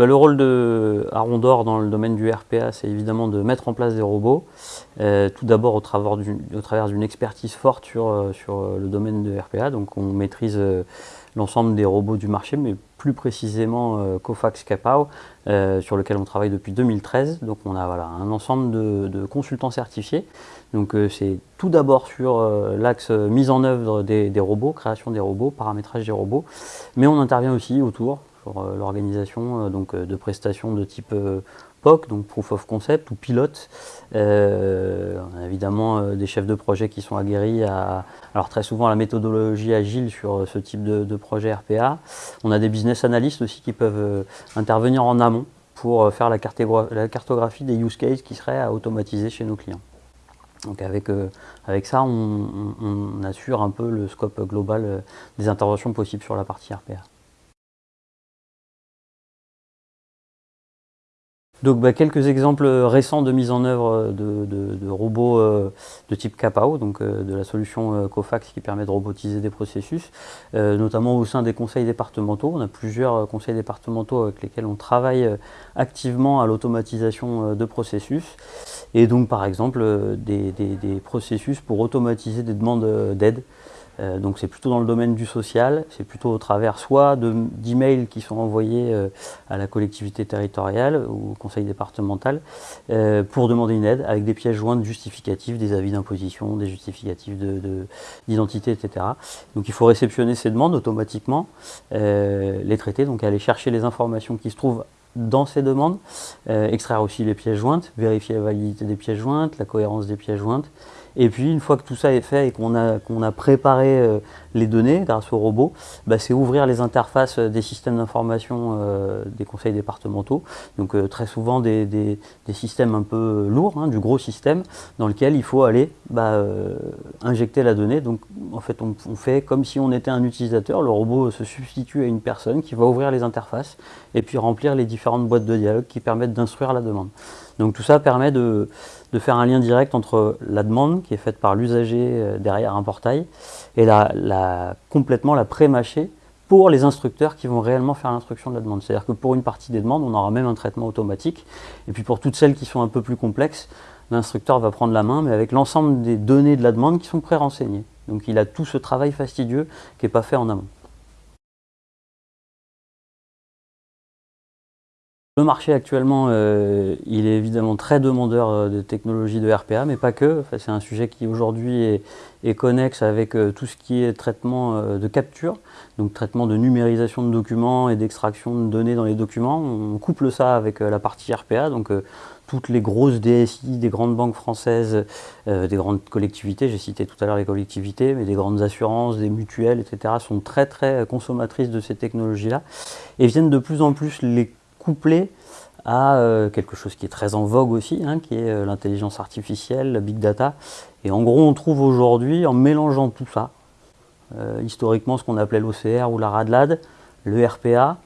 Bah, le rôle de Arondor dans le domaine du RPA, c'est évidemment de mettre en place des robots. Euh, tout d'abord au travers d'une expertise forte sur, euh, euh, le domaine de RPA. Donc on maîtrise l'ensemble des robots du marché, mais plus précisément Cofax Capao, sur lequel on travaille depuis 2013. Donc on a un ensemble de, consultants certifiés. Donc c'est tout d'abord sur l'axe mise en œuvre des robots, création des robots, paramétrage des robots, mais on intervient aussi autour pour euh, l'organisation euh, donc euh, de prestations de type POC, donc Proof of Concept ou pilote. on a évidemment des chefs de projet qui sont aguerris à, alors très souvent à la méthodologie agile sur ce type de, projet RPA. On a des business analysts aussi qui peuvent intervenir en amont pour faire la, cartographie des use cases qui seraient à automatiser chez nos clients. Donc avec, avec ça, on, assure un peu le scope global des interventions possibles sur la partie RPA. Donc bah, quelques exemples récents de mise en œuvre de, robots euh, de type Capao, donc euh, de la solution euh, Cofax qui permet de robotiser des processus, notamment au sein des conseils départementaux. On a plusieurs conseils départementaux avec lesquels on travaille activement à l'automatisation de processus. Et donc par exemple des processus pour automatiser des demandes d'aide euh, donc c'est plutôt dans le domaine du social, c'est plutôt au travers soit d'emails qui sont envoyés euh, à la collectivité territoriale ou au conseil départemental euh, pour demander une aide avec des pièces jointes justificatives, des avis d'imposition, des justificatifs d'identité, etc. Donc il faut réceptionner ces demandes automatiquement, les traiter, donc aller chercher les informations qui se trouvent dans ces demandes, extraire aussi les pièces jointes, vérifier la validité des pièces jointes, la cohérence des pièces jointes, et puis, une fois que tout ça est fait et qu'on a, a préparé euh, les données grâce au robot, bah, c'est ouvrir les interfaces des systèmes d'information euh, des conseils départementaux. Donc, euh, très souvent, des, des, systèmes un peu lourds, hein, du gros système, dans lequel il faut aller bah, injecter la donnée. Donc, en fait, on, fait comme si on était un utilisateur. Le robot se substitue à une personne qui va ouvrir les interfaces et puis remplir les différentes boîtes de dialogue qui permettent d'instruire la demande. Donc tout ça permet de, faire un lien direct entre la demande qui est faite par l'usager euh, derrière un portail et la, complètement la pré-mâcher pour les instructeurs qui vont réellement faire l'instruction de la demande. C'est-à-dire que pour une partie des demandes, on aura même un traitement automatique. Et puis pour toutes celles qui sont un peu plus complexes, l'instructeur va prendre la main, mais avec l'ensemble des données de la demande qui sont pré-renseignées. Donc il a tout ce travail fastidieux qui n'est pas fait en amont. Le marché actuellement, euh, il est évidemment très demandeur euh, de technologies de RPA, mais pas que. c'est un sujet qui aujourd'hui est, connexe avec euh, tout ce qui est traitement de capture, donc traitement de numérisation de documents et d'extraction de données dans les documents. On couple ça avec la partie RPA, donc toutes les grosses DSI, des grandes banques françaises, des grandes collectivités, j'ai cité tout à l'heure les collectivités, mais des grandes assurances, des mutuelles, etc., sont très très consommatrices de ces technologies-là et viennent de plus en plus les couplé à euh, quelque chose qui est très en vogue aussi, hein, qui est euh, l'intelligence artificielle, la big data. Et en gros, on trouve aujourd'hui, en mélangeant tout ça, euh, historiquement ce qu'on appelait l'OCR ou la RADLAD, le RPA,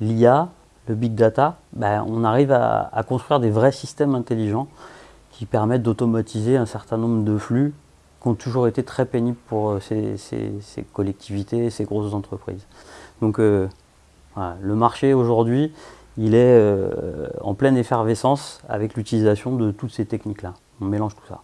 l'IA, le big data, ben, on arrive à, construire des vrais systèmes intelligents qui permettent d'automatiser un certain nombre de flux qui ont toujours été très pénibles pour ces, collectivités, ces grosses entreprises. Donc le marché aujourd'hui, il est euh, en pleine effervescence avec l'utilisation de toutes ces techniques-là. On mélange tout ça.